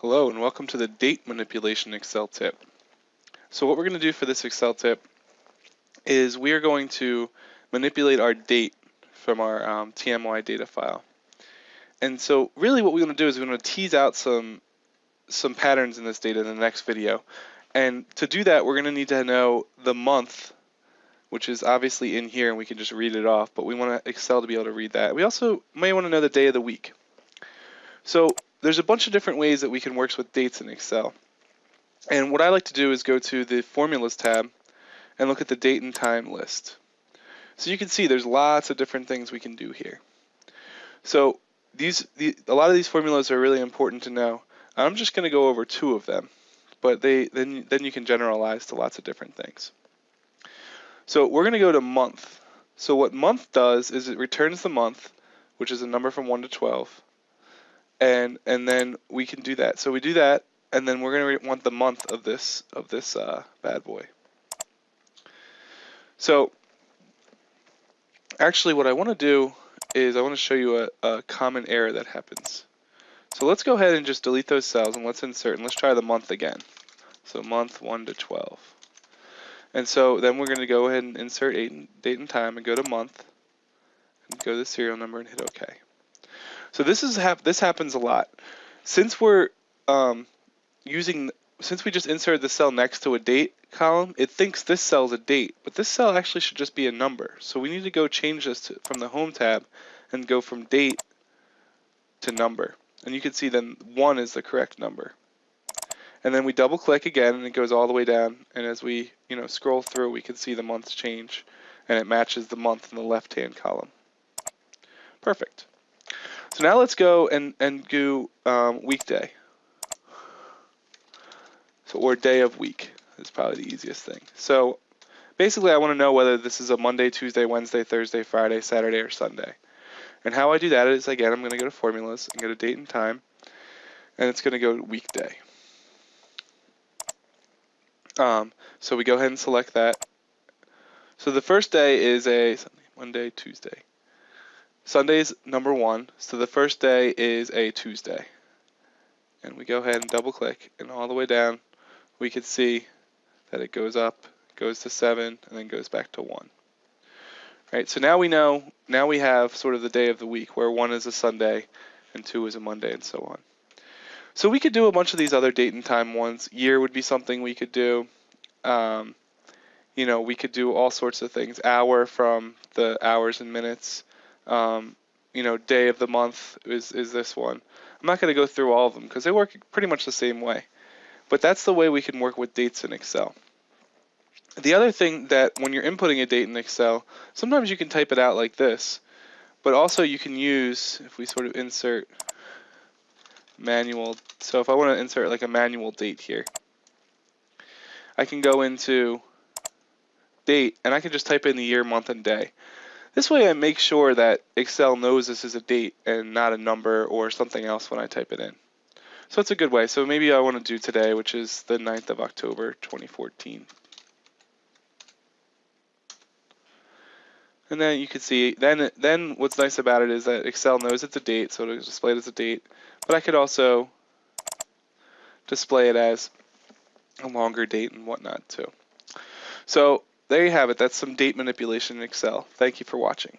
Hello and welcome to the date manipulation Excel tip. So what we're going to do for this Excel tip is we are going to manipulate our date from our um, TMY data file. And so really what we want to do is we want to tease out some some patterns in this data in the next video. And to do that, we're going to need to know the month, which is obviously in here and we can just read it off, but we want Excel to be able to read that. We also may want to know the day of the week. So there's a bunch of different ways that we can work with dates in Excel. And what I like to do is go to the Formulas tab and look at the date and time list. So you can see there's lots of different things we can do here. So these, the, a lot of these formulas are really important to know. I'm just going to go over two of them, but they then then you can generalize to lots of different things. So we're going to go to month. So what month does is it returns the month, which is a number from 1 to 12, and and then we can do that. So we do that, and then we're going to want the month of this of this uh, bad boy. So actually, what I want to do is I want to show you a, a common error that happens. So let's go ahead and just delete those cells and let's insert and let's try the month again. So month 1 to 12. And so then we're going to go ahead and insert date and time and go to month and go to the serial number and hit OK. So this is hap this happens a lot. Since we're um, using since we just inserted the cell next to a date column, it thinks this cell is a date, but this cell actually should just be a number. So we need to go change this to, from the home tab and go from date to number. And you can see then 1 is the correct number. And then we double click again and it goes all the way down. And as we you know scroll through, we can see the months change and it matches the month in the left hand column. Perfect. So now let's go and, and do um, weekday. So, or day of week is probably the easiest thing. So basically I want to know whether this is a Monday, Tuesday, Wednesday, Thursday, Friday, Saturday, or Sunday. And how I do that is, again, I'm going to go to formulas and go to date and time, and it's going to go to weekday. Um, so we go ahead and select that. So the first day is a Monday, Tuesday. Sunday's number one, so the first day is a Tuesday. And we go ahead and double click, and all the way down, we can see that it goes up, goes to seven, and then goes back to one. Right, so now we know, now we have sort of the day of the week where one is a Sunday and two is a Monday and so on. So we could do a bunch of these other date and time ones. Year would be something we could do. Um, you know, we could do all sorts of things. Hour from the hours and minutes um, you know, day of the month is, is this one. I'm not going to go through all of them because they work pretty much the same way. But that's the way we can work with dates in Excel. The other thing that when you're inputting a date in Excel, sometimes you can type it out like this, but also you can use, if we sort of insert manual, so if I want to insert like a manual date here, I can go into date and I can just type in the year, month, and day. This way I make sure that Excel knows this is a date and not a number or something else when I type it in. So it's a good way. So maybe I want to do today, which is the 9th of October, 2014. And then you can see, then then what's nice about it is that Excel knows it's a date, so it'll display it as a date. But I could also display it as a longer date and whatnot too. So there you have it. That's some date manipulation in Excel. Thank you for watching.